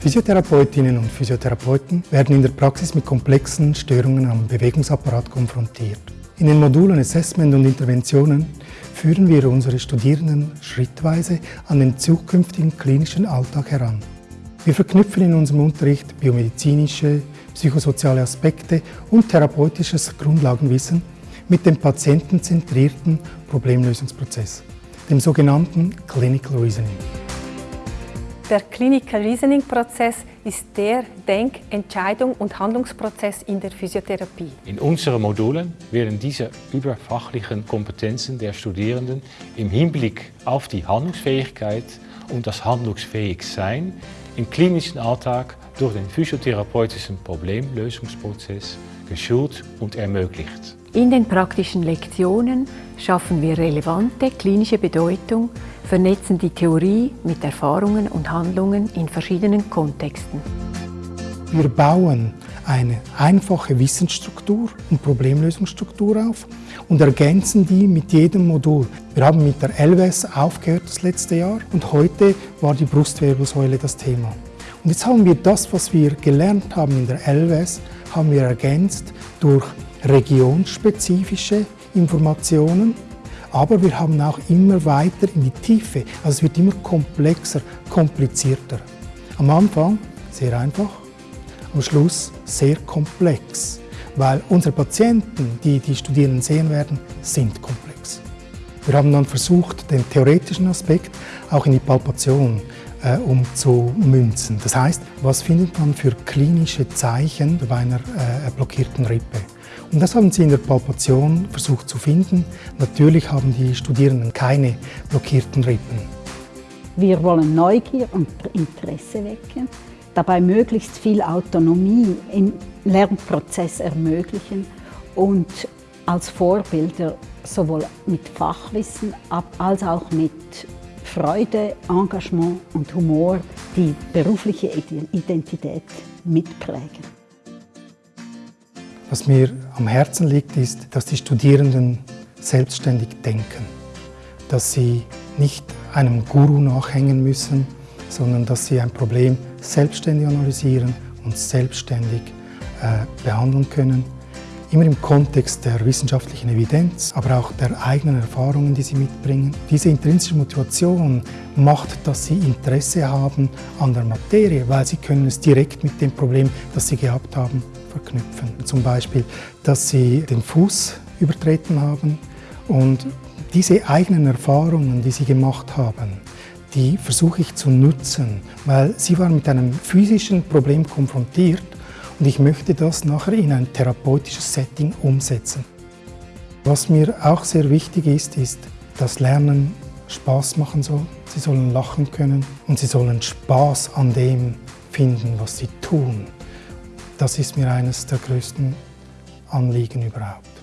Physiotherapeutinnen und Physiotherapeuten werden in der Praxis mit komplexen Störungen am Bewegungsapparat konfrontiert. In den Modulen Assessment und Interventionen führen wir unsere Studierenden schrittweise an den zukünftigen klinischen Alltag heran. Wir verknüpfen in unserem Unterricht biomedizinische, psychosoziale Aspekte und therapeutisches Grundlagenwissen mit dem patientenzentrierten Problemlösungsprozess, dem sogenannten Clinical Reasoning. Der Clinical Reasoning Prozess ist der Denk-, Entscheidung- und Handlungsprozess in der Physiotherapie. In unseren Modulen werden diese überfachlichen Kompetenzen der Studierenden im Hinblick auf die Handlungsfähigkeit und das Handlungsfähigsein im klinischen Alltag durch den physiotherapeutischen Problemlösungsprozess geschult und ermöglicht. In den praktischen Lektionen schaffen wir relevante klinische Bedeutung, vernetzen die Theorie mit Erfahrungen und Handlungen in verschiedenen Kontexten. Wir bauen eine einfache Wissensstruktur und Problemlösungsstruktur auf und ergänzen die mit jedem Modul. Wir haben mit der LWS aufgehört das letzte Jahr und heute war die Brustwirbelsäule das Thema. Und jetzt haben wir das, was wir gelernt haben in der LWS, haben wir ergänzt durch regionsspezifische Informationen, aber wir haben auch immer weiter in die Tiefe. Also es wird immer komplexer, komplizierter. Am Anfang sehr einfach, am Schluss sehr komplex, weil unsere Patienten, die die Studierenden sehen werden, sind komplex. Wir haben dann versucht, den theoretischen Aspekt auch in die Palpation äh, umzumünzen. Das heißt, was findet man für klinische Zeichen bei einer äh, blockierten Rippe? Und das haben sie in der Palpation versucht zu finden. Natürlich haben die Studierenden keine blockierten Rippen. Wir wollen Neugier und Interesse wecken, dabei möglichst viel Autonomie im Lernprozess ermöglichen und als Vorbilder sowohl mit Fachwissen als auch mit Freude, Engagement und Humor die berufliche Identität mitprägen. Was mir am Herzen liegt, ist, dass die Studierenden selbstständig denken, dass sie nicht einem Guru nachhängen müssen, sondern dass sie ein Problem selbstständig analysieren und selbstständig äh, behandeln können immer im Kontext der wissenschaftlichen Evidenz, aber auch der eigenen Erfahrungen, die sie mitbringen. Diese intrinsische Motivation macht, dass sie Interesse haben an der Materie, weil sie können es direkt mit dem Problem, das sie gehabt haben, verknüpfen. Zum Beispiel, dass sie den Fuß übertreten haben und diese eigenen Erfahrungen, die sie gemacht haben, die versuche ich zu nutzen, weil sie waren mit einem physischen Problem konfrontiert und ich möchte das nachher in ein therapeutisches Setting umsetzen. Was mir auch sehr wichtig ist, ist, dass Lernen Spaß machen soll. Sie sollen lachen können und sie sollen Spaß an dem finden, was sie tun. Das ist mir eines der größten Anliegen überhaupt.